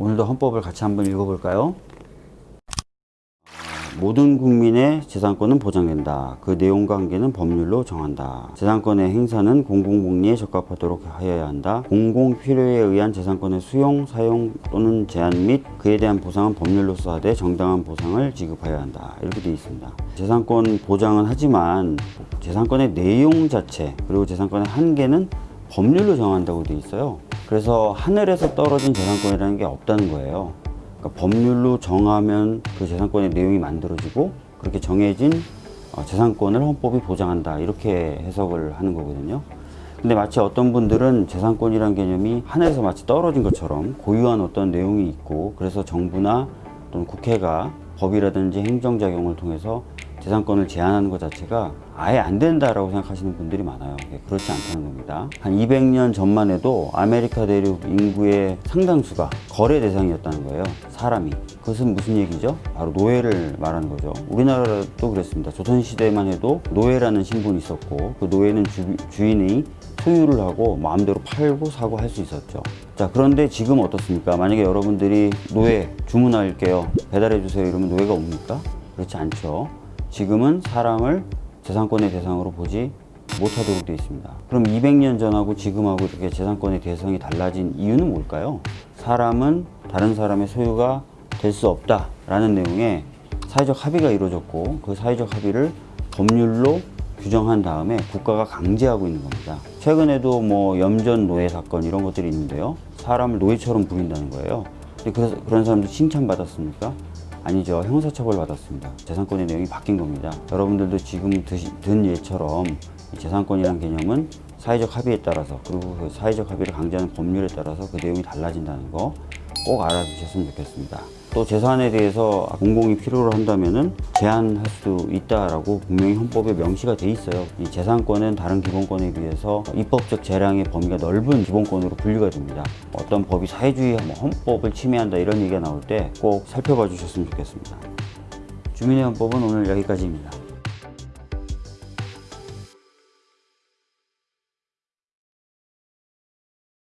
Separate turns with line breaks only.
오늘도 헌법을 같이 한번 읽어볼까요? 모든 국민의 재산권은 보장된다. 그 내용과 한계는 법률로 정한다. 재산권의 행사는 공공복리에 적합하도록 하여야 한다. 공공 필요에 의한 재산권의 수용, 사용 또는 제한 및 그에 대한 보상은 법률로서 하되 정당한 보상을 지급하여야 한다. 이렇게 되어 있습니다. 재산권 보장은 하지만 재산권의 내용 자체 그리고 재산권의 한계는 법률로 정한다고 되어 있어요. 그래서 하늘에서 떨어진 재산권이라는 게 없다는 거예요. 그러니까 법률로 정하면 그 재산권의 내용이 만들어지고 그렇게 정해진 어, 재산권을 헌법이 보장한다 이렇게 해석을 하는 거거든요. 근데 마치 어떤 분들은 재산권이란 개념이 하늘에서 마치 떨어진 것처럼 고유한 어떤 내용이 있고 그래서 정부나 또는 국회가 법이라든지 행정작용을 통해서 재산권을 제한하는 것 자체가 아예 안 된다라고 생각하시는 분들이 많아요. 예, 그렇지 않다는 겁니다. 한 200년 전만 해도 아메리카 대륙 인구의 상당수가 거래 대상이었다는 거예요. 사람이. 그것은 무슨 얘기죠? 바로 노예를 말하는 거죠. 우리나라도 그랬습니다. 조선시대만 해도 노예라는 신분이 있었고 그 노예는 주, 주인이 소유를 하고 마음대로 팔고 사고 할 수 있었죠. 자, 그런데 지금 어떻습니까? 만약에 여러분들이 노예 주문할게요. 배달해 주세요. 이러면 노예가 옵니까? 그렇지 않죠. 지금은 사람을 재산권의 대상으로 보지 못하도록 되어 있습니다. 그럼 200년 전하고 지금하고 이렇게 재산권의 대상이 달라진 이유는 뭘까요? 사람은 다른 사람의 소유가 될 수 없다 라는 내용의 사회적 합의가 이루어졌고 그 사회적 합의를 법률로 규정한 다음에 국가가 강제하고 있는 겁니다. 최근에도 뭐 염전 노예 사건 이런 것들이 있는데요. 사람을 노예처럼 부린다는 거예요. 그래서 그런 사람들 칭찬받았습니까? 아니죠. 형사처벌 받았습니다. 재산권의 내용이 바뀐 겁니다. 여러분들도 지금 드시, 든 예처럼 이 재산권이라는 개념은 사회적 합의에 따라서 그리고 그 사회적 합의를 강제하는 법률에 따라서 그 내용이 달라진다는 거 꼭 알아두셨으면 좋겠습니다. 또 재산에 대해서 공공이 필요로 한다면은 제한할 수 있다라고 분명히 헌법에 명시가 돼 있어요. 이 재산권은 다른 기본권에 비해서 입법적 재량의 범위가 넓은 기본권으로 분류가 됩니다. 어떤 법이 사회주의 뭐 헌법을 침해한다 이런 얘기가 나올 때 꼭 살펴봐 주셨으면 좋겠습니다. 주민의 헌법은 오늘 여기까지입니다.